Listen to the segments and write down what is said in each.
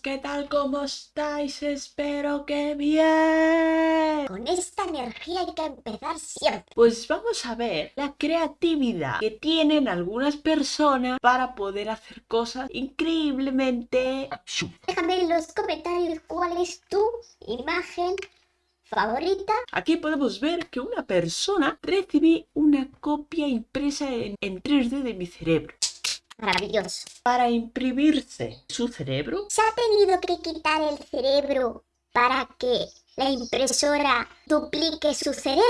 ¿qué tal? ¿Cómo estáis? Espero que bien. Con esta energía hay que empezar siempre. Pues vamos a ver la creatividad que tienen algunas personas para poder hacer cosas increíblemente. Déjame en los comentarios cuál es tu imagen favorita. Aquí podemos ver que una persona recibe una copia impresa en, en 3D de mi cerebro. Maravilloso. Para imprimirse su cerebro, ¿Se ha tenido que quitar el cerebro para que la impresora duplique su cerebro?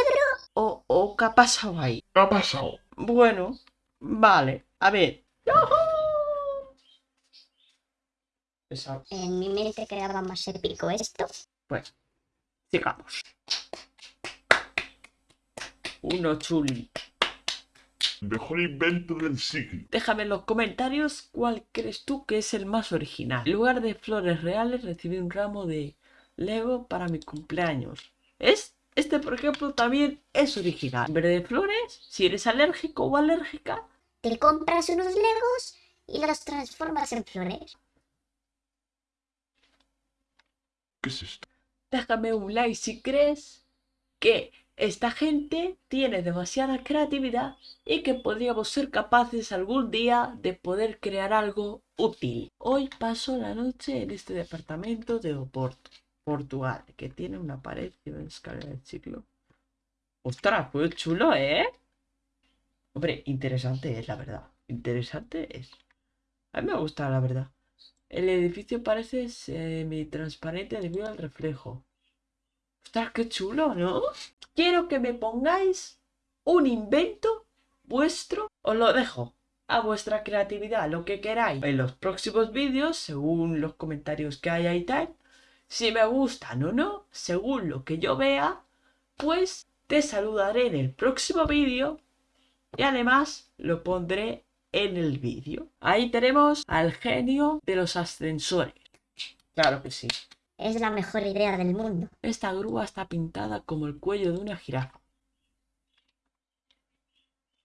o, o ¿qué ha pasado ahí? ¿Qué ha pasado? Bueno, vale. A ver. En mi mente creaba más épico esto. Pues, sigamos. Uno chuli. Mejor invento del siglo. Déjame en los comentarios cuál crees tú que es el más original. En lugar de flores reales recibí un ramo de Lego para mi cumpleaños. ¿Es? Este, por ejemplo, también es original. En vez de flores, si eres alérgico o alérgica, Te compras unos legos y los transformas en flores. ¿Qué es esto? déjame un like si crees que esta gente tiene demasiada creatividad y que podríamos ser capaces algún día de poder crear algo útil. Hoy paso la noche en este departamento de Oporto, Portugal, que tiene una pared y una escalera de ciclo. Ostras, pues chulo, ¿eh? Hombre, interesante es, la verdad. Interesante es. A mí me gusta, la verdad. El edificio parece semi-transparente debido al reflejo. Ostras, qué chulo, ¿no? Quiero que me pongáis un invento vuestro. Os lo dejo a vuestra creatividad, lo que queráis. En los próximos vídeos, según los comentarios que haya y tal, si me gustan o no, según lo que yo vea, pues te saludaré en el próximo vídeo y además lo pondré en el vídeo. Ahí tenemos al genio de los ascensores. Claro que sí. Es la mejor idea del mundo. Esta grúa está pintada como el cuello de una jirafa.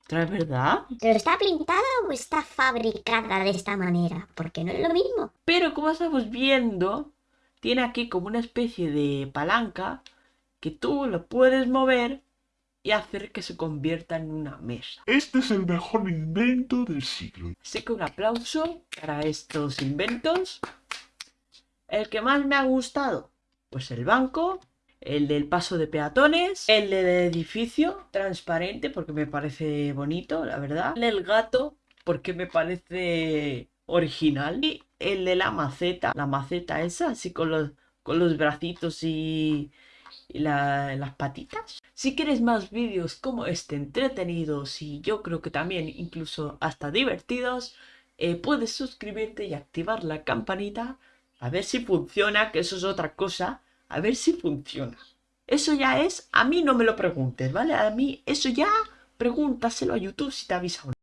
¿Es verdad? ¿Pero está pintada o está fabricada de esta manera? Porque no es lo mismo. Pero como estamos viendo, tiene aquí como una especie de palanca que tú lo puedes mover y hacer que se convierta en una mesa. Este es el mejor invento del siglo. Así que un aplauso para estos inventos. El que más me ha gustado, pues el banco, el del paso de peatones, el del edificio transparente porque me parece bonito, la verdad. El del gato porque me parece original. Y el de la maceta, la maceta esa, así con los, con los bracitos y, y la- las patitas. Si quieres más vídeos como este entretenidos y yo creo que también incluso hasta divertidos, eh, puedes suscribirte y activar la campanita a ver si funciona, que eso es otra cosa, a ver si funciona. Eso ya es, a mí no me lo preguntes, ¿vale? A mí eso ya pregúntaselo a YouTube si te avisa o no.